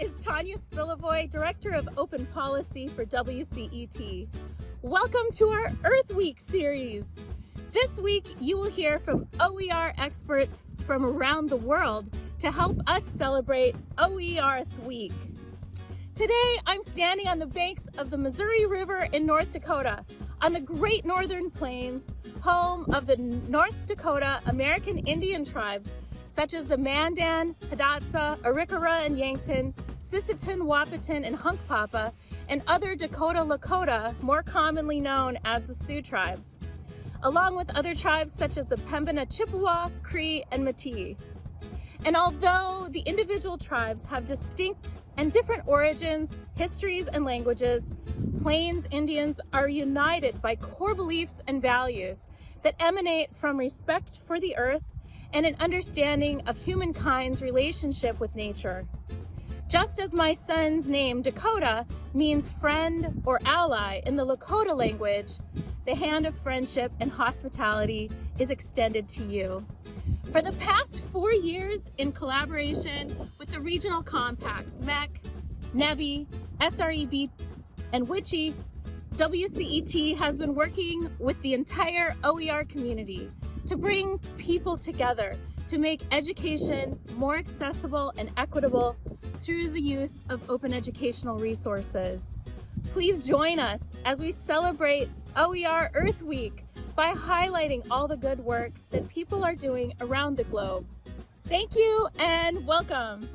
is Tanya Spilovoy, Director of Open Policy for WCET. Welcome to our Earth Week series. This week, you will hear from OER experts from around the world to help us celebrate OER Week. Today, I'm standing on the banks of the Missouri River in North Dakota, on the Great Northern Plains, home of the North Dakota American Indian tribes such as the Mandan, Hidatsa, Arikara and Yankton, Sisseton, Wahpeton, and Hunkpapa, and other Dakota Lakota, more commonly known as the Sioux tribes, along with other tribes such as the Pembina Chippewa, Cree, and Métis. And although the individual tribes have distinct and different origins, histories, and languages, Plains Indians are united by core beliefs and values that emanate from respect for the earth and an understanding of humankind's relationship with nature. Just as my son's name, Dakota, means friend or ally in the Lakota language, the hand of friendship and hospitality is extended to you. For the past four years, in collaboration with the regional compacts, MHEC, NEBHE, SREB, and WICHE, WCET has been working with the entire OER community to bring people together to make education more accessible and equitable through the use of open educational resources. Please join us as we celebrate OER Earth Week by highlighting all the good work that people are doing around the globe. Thank you and welcome.